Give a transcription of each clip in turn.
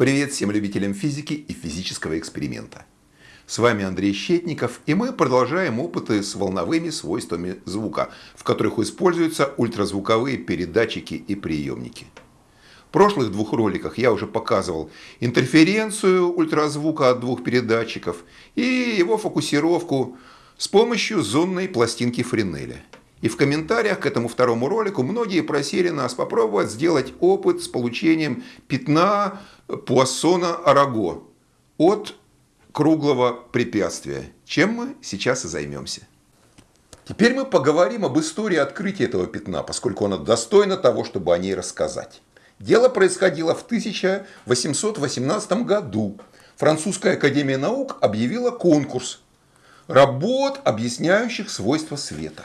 Привет всем любителям физики и физического эксперимента. С вами Андрей Щетников, и мы продолжаем опыты с волновыми свойствами звука, в которых используются ультразвуковые передатчики и приемники. В прошлых двух роликах я уже показывал интерференцию ультразвука от двух передатчиков и его фокусировку с помощью зонной пластинки Френеля. И в комментариях к этому второму ролику многие просили нас попробовать сделать опыт с получением пятна Пуассона Араго от круглого препятствия, чем мы сейчас и займемся. Теперь мы поговорим об истории открытия этого пятна, поскольку она достойна того, чтобы о ней рассказать. Дело происходило в 1818 году. Французская академия наук объявила конкурс работ, объясняющих свойства света.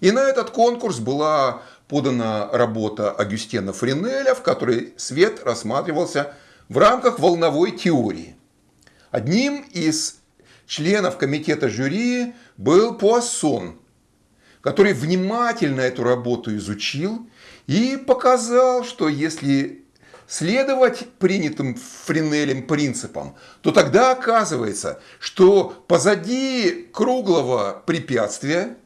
И на этот конкурс была подана работа Агюстена Френеля, в которой свет рассматривался в рамках волновой теории. Одним из членов комитета жюри был Пуассон, который внимательно эту работу изучил и показал, что если следовать принятым Френелем принципам, то тогда оказывается, что позади круглого препятствия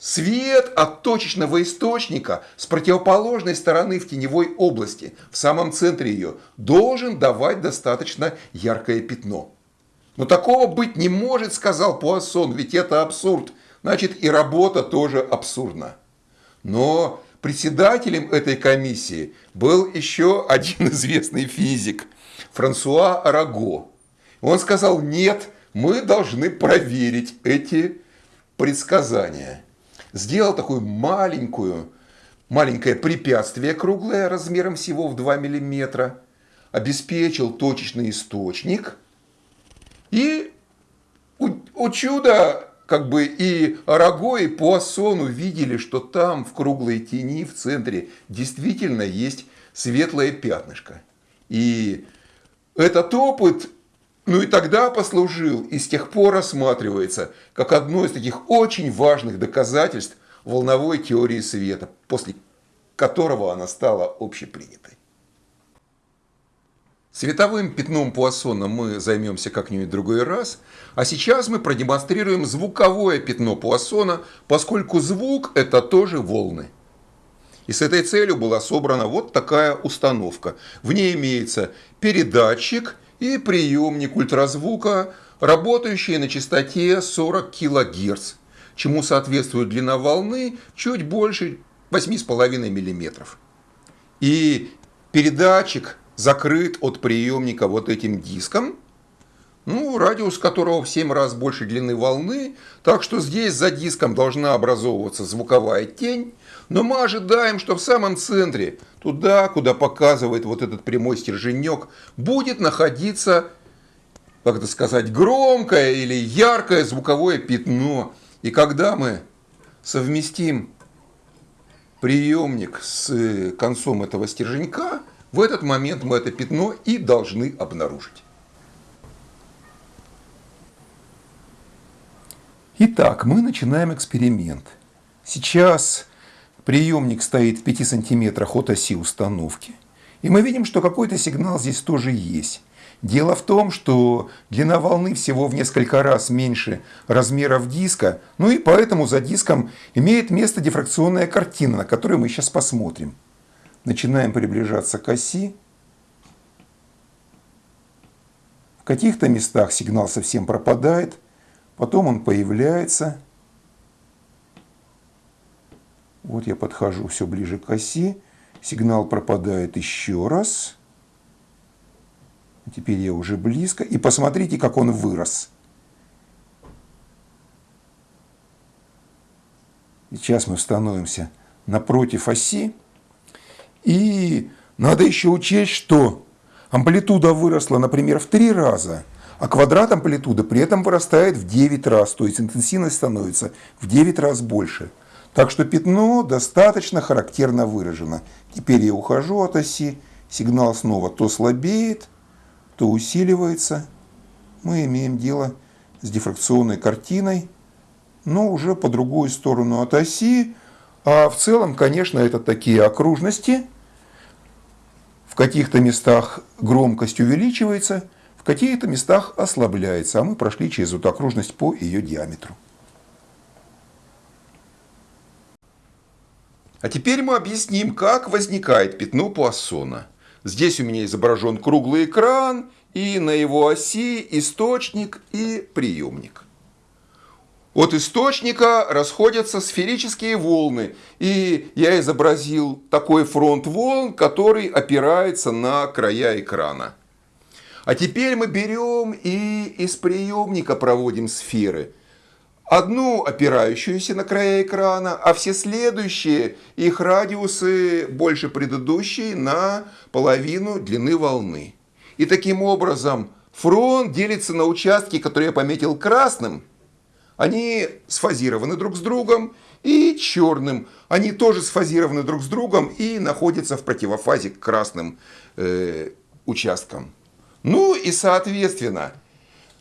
Свет от точечного источника с противоположной стороны в теневой области, в самом центре ее, должен давать достаточно яркое пятно. Но такого быть не может, сказал Пуассон, ведь это абсурд. Значит, и работа тоже абсурдна. Но председателем этой комиссии был еще один известный физик, Франсуа Араго. Он сказал, нет, мы должны проверить эти предсказания сделал такую маленькую, маленькое препятствие круглое размером всего в 2 мм, обеспечил точечный источник и у, чуда как бы и Араго, и Пуассон увидели, что там в круглой тени в центре действительно есть светлое пятнышко. И этот опыт ну и тогда послужил и с тех пор рассматривается как одно из таких очень важных доказательств волновой теории света, после которого она стала общепринятой. Световым пятном Пуассона мы займемся как-нибудь в другой раз, а сейчас мы продемонстрируем звуковое пятно Пуассона, поскольку звук – это тоже волны. И с этой целью была собрана вот такая установка. В ней имеется передатчик – и приемник ультразвука, работающий на частоте 40 кГц, чему соответствует длина волны чуть больше 8,5 мм. И передатчик закрыт от приемника вот этим диском, ну, радиус которого в 7 раз больше длины волны, так что здесь за диском должна образовываться звуковая тень, но мы ожидаем, что в самом центре, туда, куда показывает вот этот прямой стерженек, будет находиться, как это сказать, громкое или яркое звуковое пятно. И когда мы совместим приемник с концом этого стерженька, в этот момент мы это пятно и должны обнаружить. Итак, мы начинаем эксперимент. Сейчас Приемник стоит в 5 сантиметрах от оси установки. И мы видим, что какой-то сигнал здесь тоже есть. Дело в том, что длина волны всего в несколько раз меньше размеров диска, ну и поэтому за диском имеет место дифракционная картина, на которую мы сейчас посмотрим. Начинаем приближаться к оси. В каких-то местах сигнал совсем пропадает, потом он появляется – вот я подхожу все ближе к оси. Сигнал пропадает еще раз. Теперь я уже близко. И посмотрите, как он вырос. Сейчас мы становимся напротив оси. И надо еще учесть, что амплитуда выросла, например, в три раза, а квадрат амплитуды при этом вырастает в 9 раз. То есть интенсивность становится в 9 раз больше. Так что пятно достаточно характерно выражено. Теперь я ухожу от оси, сигнал снова то слабеет, то усиливается. Мы имеем дело с дифракционной картиной, но уже по другую сторону от оси. А в целом, конечно, это такие окружности, В каких-то местах громкость увеличивается, в каких-то местах ослабляется, а мы прошли через эту окружность по ее диаметру. А теперь мы объясним, как возникает пятно Пуассона. Здесь у меня изображен круглый экран, и на его оси источник и приемник. От источника расходятся сферические волны, и я изобразил такой фронт волн, который опирается на края экрана. А теперь мы берем и из приемника проводим сферы – одну опирающуюся на края экрана, а все следующие, их радиусы больше предыдущей на половину длины волны. И таким образом фронт делится на участки, которые я пометил красным. Они сфазированы друг с другом и черным. Они тоже сфазированы друг с другом и находятся в противофазе к красным э, участкам. Ну и соответственно,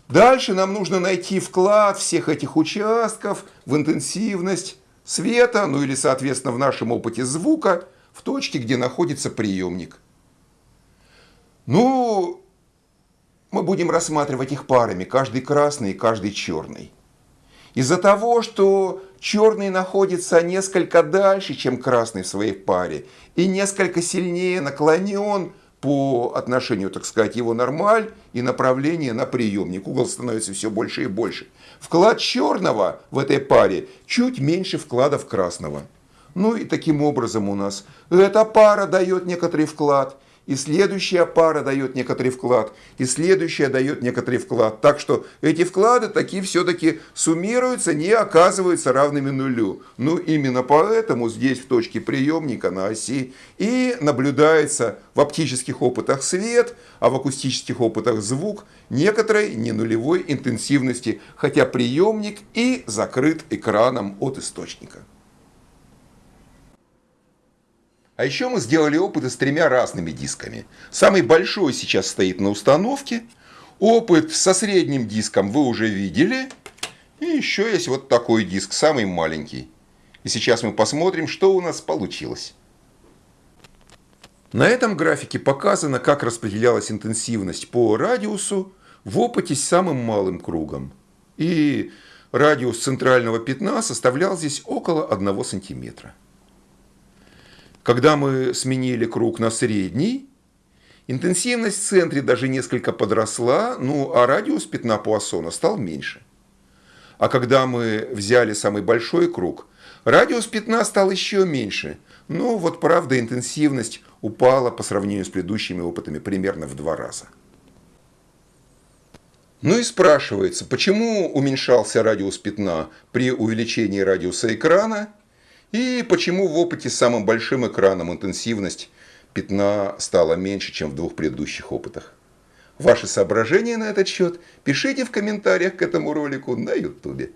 Дальше нам нужно найти вклад всех этих участков в интенсивность света, ну или, соответственно, в нашем опыте звука, в точке, где находится приемник. Ну, мы будем рассматривать их парами, каждый красный и каждый черный. Из-за того, что черный находится несколько дальше, чем красный в своей паре, и несколько сильнее наклонен по отношению, так сказать, его нормаль и направление на приемник. Угол становится все больше и больше. Вклад черного в этой паре чуть меньше вкладов красного. Ну и таким образом у нас эта пара дает некоторый вклад – и следующая пара дает некоторый вклад, и следующая дает некоторый вклад. Так что эти вклады такие все-таки суммируются, не оказываются равными нулю. Ну, именно поэтому здесь в точке приемника на оси и наблюдается в оптических опытах свет, а в акустических опытах звук некоторой ненулевой интенсивности, хотя приемник и закрыт экраном от источника. А еще мы сделали опыты с тремя разными дисками. Самый большой сейчас стоит на установке. Опыт со средним диском вы уже видели. И еще есть вот такой диск, самый маленький. И сейчас мы посмотрим, что у нас получилось. На этом графике показано, как распределялась интенсивность по радиусу в опыте с самым малым кругом. И радиус центрального пятна составлял здесь около 1 сантиметра. Когда мы сменили круг на средний, интенсивность в центре даже несколько подросла, ну а радиус пятна Пуассона стал меньше. А когда мы взяли самый большой круг, радиус пятна стал еще меньше. Ну вот правда интенсивность упала по сравнению с предыдущими опытами примерно в два раза. Ну и спрашивается, почему уменьшался радиус пятна при увеличении радиуса экрана и почему в опыте с самым большим экраном интенсивность пятна стала меньше, чем в двух предыдущих опытах? Ваши соображения на этот счет пишите в комментариях к этому ролику на YouTube.